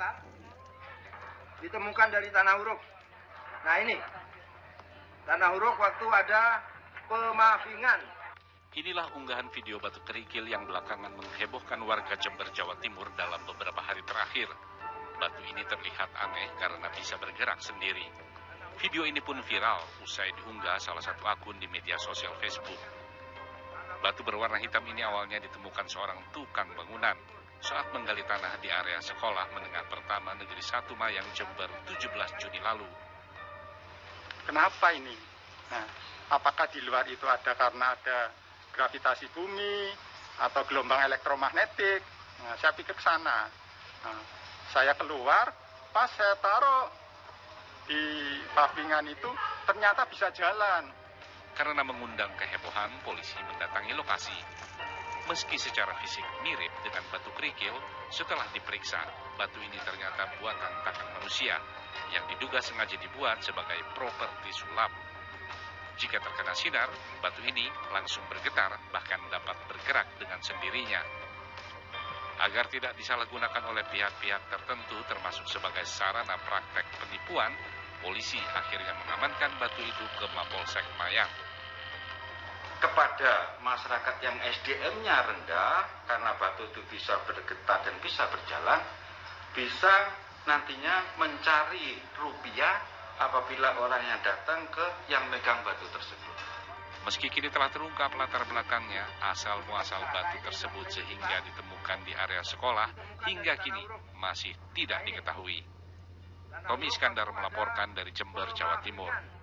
besar ditemukan dari tanah huruf. Nah ini tanah huruf waktu ada pemafingan. Inilah unggahan video batu kerikil yang belakangan menghebohkan warga Jember, Jawa Timur dalam beberapa hari terakhir. Batu ini terlihat aneh karena bisa bergerak sendiri. Video ini pun viral usai diunggah salah satu akun di media sosial Facebook. Batu berwarna hitam ini awalnya ditemukan seorang tukang bangunan saat menggali tanah di area sekolah menengah pertama Negeri 1 Mayang Jember 17 Juni lalu. Kenapa ini? Nah, apakah di luar itu ada karena ada gravitasi bumi atau gelombang elektromagnetik? Nah, saya pikir ke sana. Nah, saya keluar, pas saya taruh di pavingan itu ternyata bisa jalan. Karena mengundang kehebohan, polisi mendatangi lokasi. Meski secara fisik mirip dengan batu kerikil, setelah diperiksa, batu ini ternyata buatan tangan manusia yang diduga sengaja dibuat sebagai properti sulap. Jika terkena sinar, batu ini langsung bergetar bahkan dapat bergerak dengan sendirinya. Agar tidak disalahgunakan oleh pihak-pihak tertentu termasuk sebagai sarana praktek penipuan, polisi akhirnya mengamankan batu itu ke Mapolsek Mayang. Kepada masyarakat yang SDM-nya rendah karena batu itu bisa bergetar dan bisa berjalan bisa nantinya mencari rupiah apabila orang yang datang ke yang megang batu tersebut. Meski kini telah terungkap latar belakangnya, asal muasal batu tersebut sehingga ditemukan di area sekolah hingga kini masih tidak diketahui. Tommy Iskandar melaporkan dari Jember, Jawa Timur.